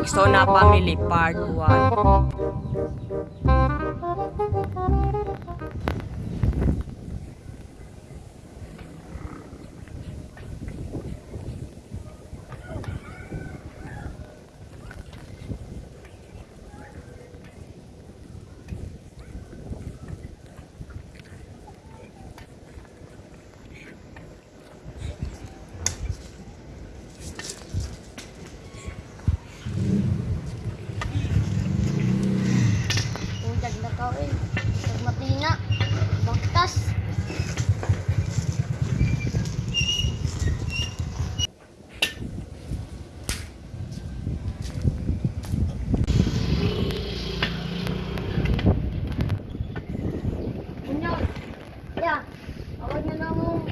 Rexona Family Part 1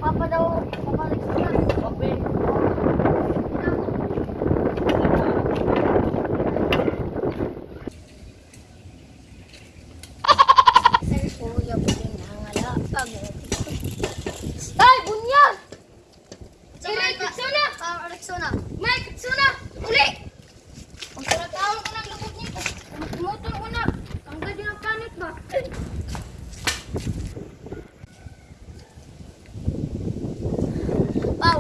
papa daw. Papalik sa na. Okay. Ay, kuya, buling nangalapag. Ay, bunyag!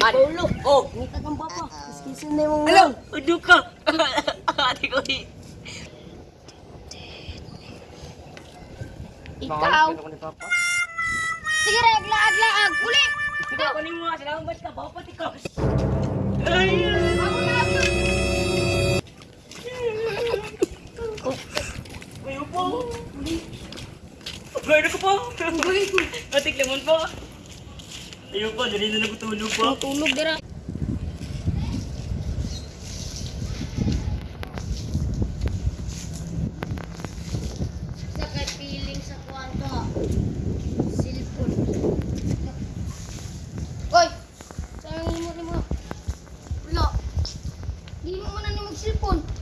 Paulo. Oh. Ni tak gambar apa. Kisa ni mong. Hello. Uduka. Adik ko. Ikaw. Sige, regla, agla, ag. Uli. Ikaw, kunin mo nga sila. Umbas ka, bawa po. Po. Atik lemon po. Ayaw po, dali na nagtulog po. Tulog dira. Sa kay feeling sa kwanto. Silpon. Hoy! Sayang mo ni mo. Wala. Di mo man ni mag-silpon.